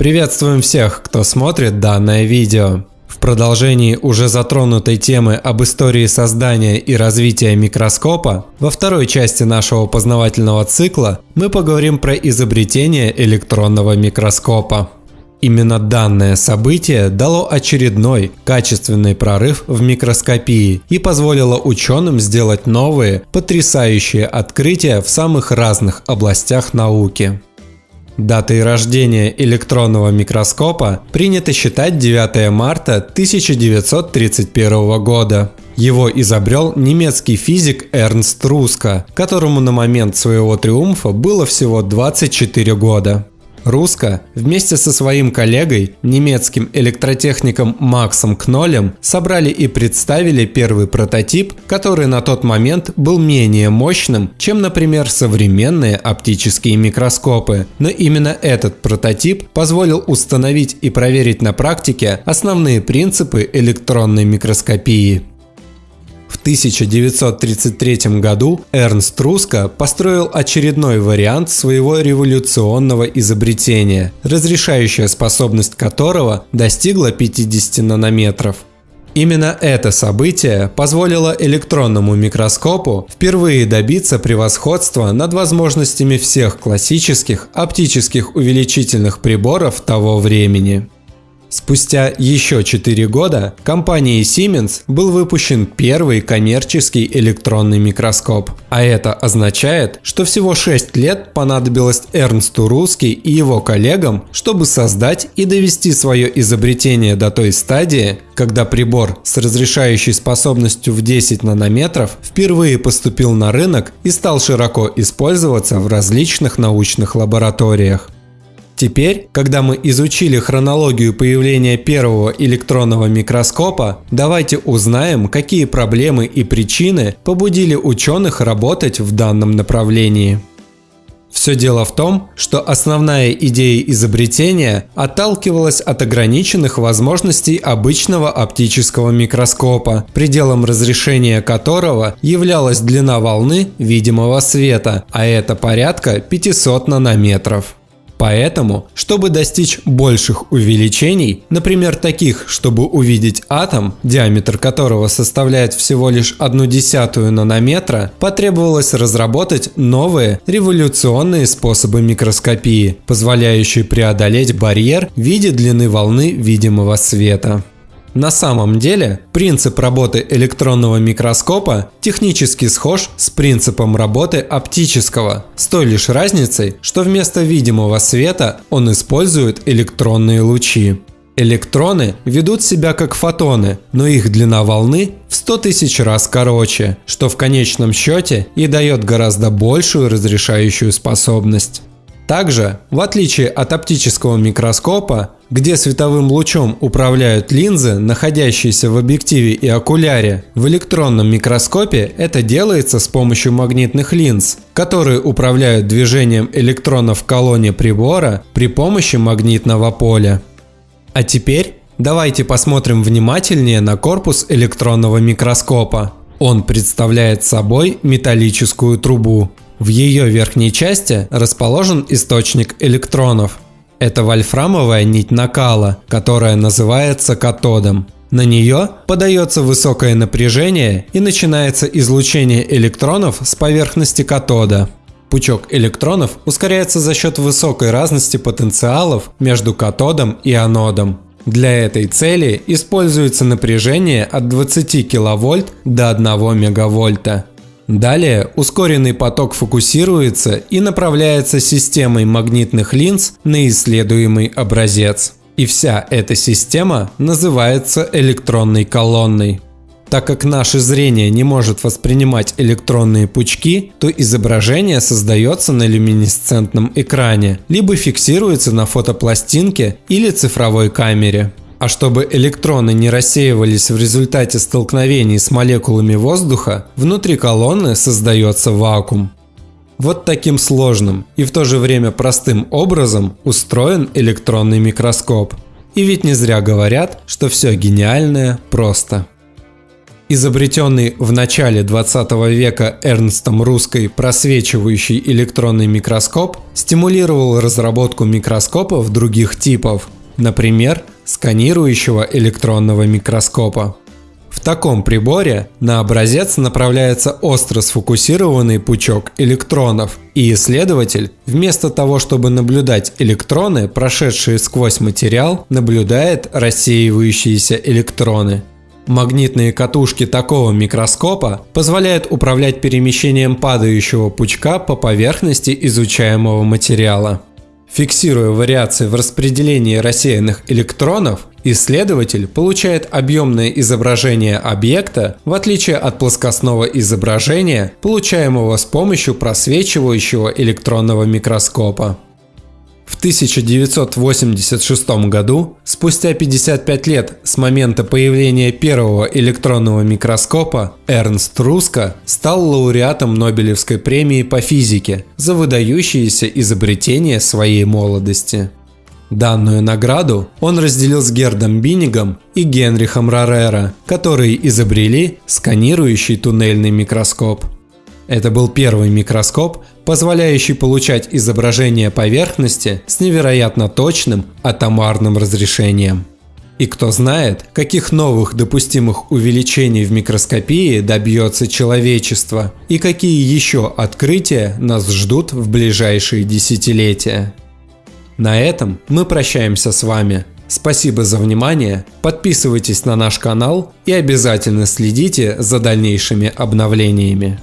Приветствуем всех, кто смотрит данное видео. В продолжении уже затронутой темы об истории создания и развития микроскопа, во второй части нашего познавательного цикла мы поговорим про изобретение электронного микроскопа. Именно данное событие дало очередной качественный прорыв в микроскопии и позволило ученым сделать новые, потрясающие открытия в самых разных областях науки. Датой рождения электронного микроскопа принято считать 9 марта 1931 года. Его изобрел немецкий физик Эрнст Руско, которому на момент своего триумфа было всего 24 года. Руска вместе со своим коллегой, немецким электротехником Максом Кнолем, собрали и представили первый прототип, который на тот момент был менее мощным, чем, например, современные оптические микроскопы. Но именно этот прототип позволил установить и проверить на практике основные принципы электронной микроскопии. В 1933 году Эрнст Руско построил очередной вариант своего революционного изобретения, разрешающая способность которого достигла 50 нанометров. Именно это событие позволило электронному микроскопу впервые добиться превосходства над возможностями всех классических оптических увеличительных приборов того времени. Спустя еще 4 года компанией Siemens был выпущен первый коммерческий электронный микроскоп. А это означает, что всего 6 лет понадобилось Эрнсту Русский и его коллегам, чтобы создать и довести свое изобретение до той стадии, когда прибор с разрешающей способностью в 10 нанометров впервые поступил на рынок и стал широко использоваться в различных научных лабораториях. Теперь, когда мы изучили хронологию появления первого электронного микроскопа, давайте узнаем, какие проблемы и причины побудили ученых работать в данном направлении. Все дело в том, что основная идея изобретения отталкивалась от ограниченных возможностей обычного оптического микроскопа, пределом разрешения которого являлась длина волны видимого света, а это порядка 500 нанометров. Поэтому, чтобы достичь больших увеличений, например таких, чтобы увидеть атом, диаметр которого составляет всего лишь одну десятую нанометра, потребовалось разработать новые революционные способы микроскопии, позволяющие преодолеть барьер в виде длины волны видимого света. На самом деле, принцип работы электронного микроскопа технически схож с принципом работы оптического, с той лишь разницей, что вместо видимого света он использует электронные лучи. Электроны ведут себя как фотоны, но их длина волны в 100 тысяч раз короче, что в конечном счете и дает гораздо большую разрешающую способность. Также, в отличие от оптического микроскопа, где световым лучом управляют линзы, находящиеся в объективе и окуляре, в электронном микроскопе это делается с помощью магнитных линз, которые управляют движением электронов в колонне прибора при помощи магнитного поля. А теперь давайте посмотрим внимательнее на корпус электронного микроскопа. Он представляет собой металлическую трубу. В ее верхней части расположен источник электронов. Это вольфрамовая нить накала, которая называется катодом. На нее подается высокое напряжение и начинается излучение электронов с поверхности катода. Пучок электронов ускоряется за счет высокой разности потенциалов между катодом и анодом. Для этой цели используется напряжение от 20 кВт до 1 мегавольта. Далее ускоренный поток фокусируется и направляется системой магнитных линз на исследуемый образец. И вся эта система называется электронной колонной. Так как наше зрение не может воспринимать электронные пучки, то изображение создается на люминесцентном экране, либо фиксируется на фотопластинке или цифровой камере. А чтобы электроны не рассеивались в результате столкновений с молекулами воздуха, внутри колонны создается вакуум. Вот таким сложным и в то же время простым образом устроен электронный микроскоп. И ведь не зря говорят, что все гениальное просто. Изобретенный в начале 20 века Эрнстом Русской просвечивающий электронный микроскоп стимулировал разработку микроскопов других типов, например, сканирующего электронного микроскопа. В таком приборе на образец направляется остро сфокусированный пучок электронов, и исследователь, вместо того, чтобы наблюдать электроны, прошедшие сквозь материал, наблюдает рассеивающиеся электроны. Магнитные катушки такого микроскопа позволяют управлять перемещением падающего пучка по поверхности изучаемого материала. Фиксируя вариации в распределении рассеянных электронов, исследователь получает объемное изображение объекта, в отличие от плоскостного изображения, получаемого с помощью просвечивающего электронного микроскопа. В 1986 году, спустя 55 лет с момента появления первого электронного микроскопа, Эрнст Руско стал лауреатом Нобелевской премии по физике за выдающиеся изобретения своей молодости. Данную награду он разделил с Гердом Биннигом и Генрихом Рарера, которые изобрели сканирующий туннельный микроскоп – это был первый микроскоп, позволяющий получать изображение поверхности с невероятно точным атомарным разрешением. И кто знает, каких новых допустимых увеличений в микроскопии добьется человечество и какие еще открытия нас ждут в ближайшие десятилетия. На этом мы прощаемся с вами. Спасибо за внимание, подписывайтесь на наш канал и обязательно следите за дальнейшими обновлениями.